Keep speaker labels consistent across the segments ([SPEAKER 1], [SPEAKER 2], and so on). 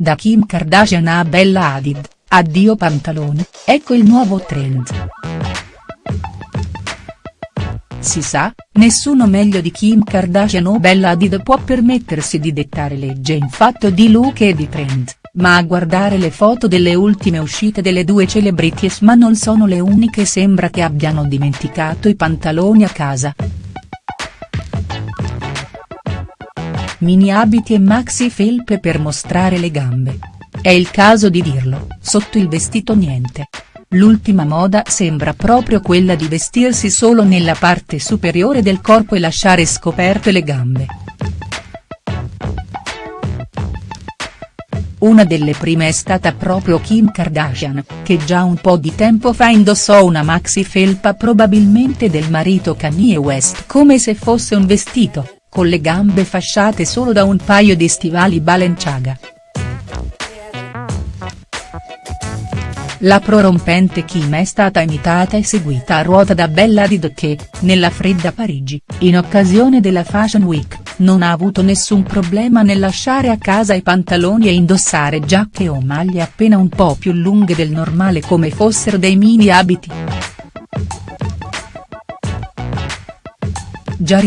[SPEAKER 1] Da Kim Kardashian a Bella Hadid, addio pantalone, ecco il nuovo trend. Si sa, nessuno meglio di Kim Kardashian o Bella Hadid può permettersi di dettare legge in fatto di look e di trend, ma a guardare le foto delle ultime uscite delle due celebrities ma non sono le uniche sembra che abbiano dimenticato i pantaloni a casa. Mini abiti e maxi felpe per mostrare le gambe. È il caso di dirlo, sotto il vestito niente. L'ultima moda sembra proprio quella di vestirsi solo nella parte superiore del corpo e lasciare scoperte le gambe. Una delle prime è stata proprio Kim Kardashian, che già un po' di tempo fa indossò una maxi felpa probabilmente del marito Kanye West come se fosse un vestito, con le gambe fasciate solo da un paio di stivali Balenciaga. La prorompente Kim è stata imitata e seguita a ruota da Bella Hadid che, nella fredda Parigi, in occasione della Fashion Week, non ha avuto nessun problema nel lasciare a casa i pantaloni e indossare giacche o maglie appena un po' più lunghe del normale come fossero dei mini abiti. Già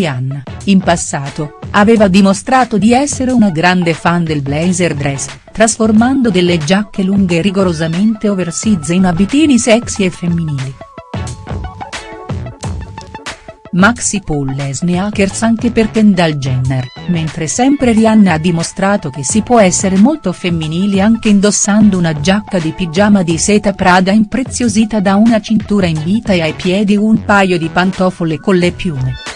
[SPEAKER 1] in passato, aveva dimostrato di essere una grande fan del blazer dress, trasformando delle giacche lunghe rigorosamente oversize in abitini sexy e femminili. Maxi Paul e sneakers anche per Kendall Jenner, mentre sempre Rihanna ha dimostrato che si può essere molto femminili anche indossando una giacca di pigiama di seta Prada impreziosita da una cintura in vita e ai piedi un paio di pantofole con le piume.